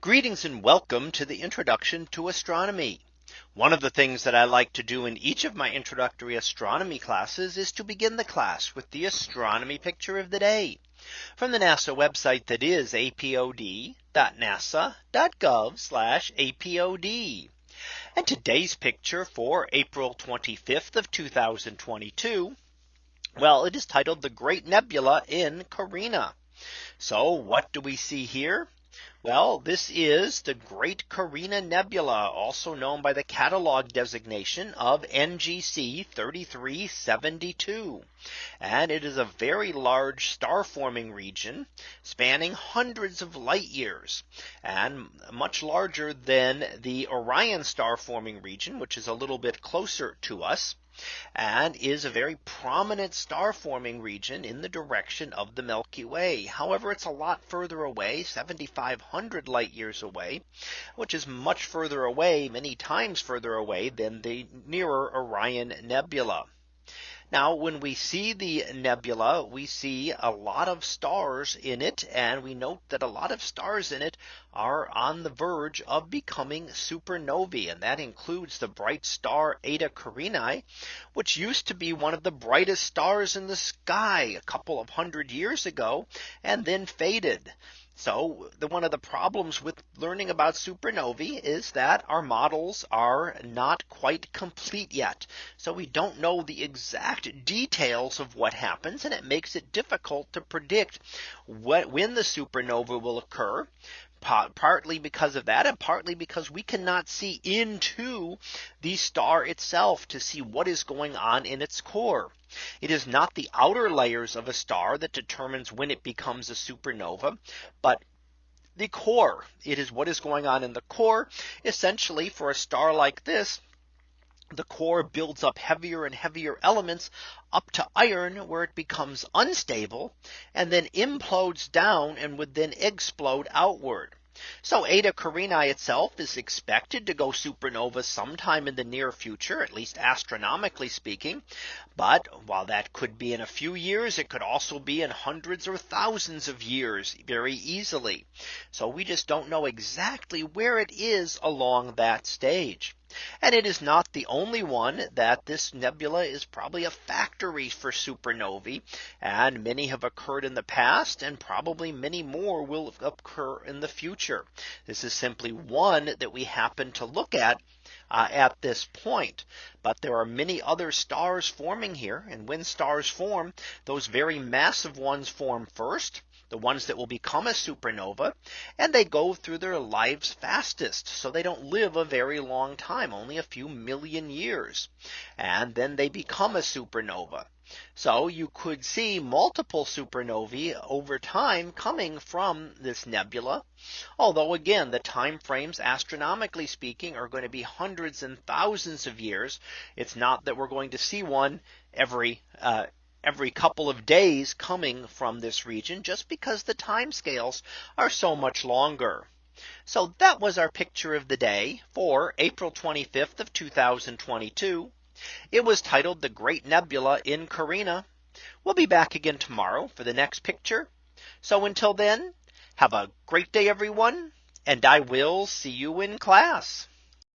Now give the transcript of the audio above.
Greetings and welcome to the introduction to astronomy. One of the things that I like to do in each of my introductory astronomy classes is to begin the class with the astronomy picture of the day from the NASA website that is apod.nasa.gov apod. And today's picture for April 25th of 2022. Well, it is titled the Great Nebula in Carina. So what do we see here? Well, this is the Great Carina Nebula, also known by the catalog designation of NGC 3372. And it is a very large star forming region spanning hundreds of light years and much larger than the Orion star forming region, which is a little bit closer to us and is a very prominent star forming region in the direction of the Milky Way. However, it's a lot further away 7500 light years away, which is much further away many times further away than the nearer Orion Nebula. Now when we see the nebula, we see a lot of stars in it. And we note that a lot of stars in it are on the verge of becoming supernovae. And that includes the bright star Eta Carinae, which used to be one of the brightest stars in the sky a couple of hundred years ago and then faded. So the one of the problems with learning about supernovae is that our models are not quite complete yet. So we don't know the exact details of what happens and it makes it difficult to predict what when the supernova will occur partly because of that and partly because we cannot see into the star itself to see what is going on in its core. It is not the outer layers of a star that determines when it becomes a supernova, but the core. It is what is going on in the core. Essentially for a star like this, the core builds up heavier and heavier elements up to iron where it becomes unstable and then implodes down and would then explode outward. So Eta Carinae itself is expected to go supernova sometime in the near future, at least astronomically speaking. But while that could be in a few years, it could also be in hundreds or thousands of years very easily. So we just don't know exactly where it is along that stage. And it is not the only one that this nebula is probably a factory for supernovae. And many have occurred in the past and probably many more will occur in the future. This is simply one that we happen to look at uh, at this point. But there are many other stars forming here. And when stars form, those very massive ones form first the ones that will become a supernova and they go through their lives fastest. So they don't live a very long time, only a few million years. And then they become a supernova. So you could see multiple supernovae over time coming from this nebula. Although again, the time frames astronomically speaking are going to be hundreds and thousands of years. It's not that we're going to see one every uh, every couple of days coming from this region just because the time scales are so much longer. So that was our picture of the day for April 25th of 2022. It was titled the Great Nebula in Carina. We'll be back again tomorrow for the next picture. So until then, have a great day, everyone, and I will see you in class.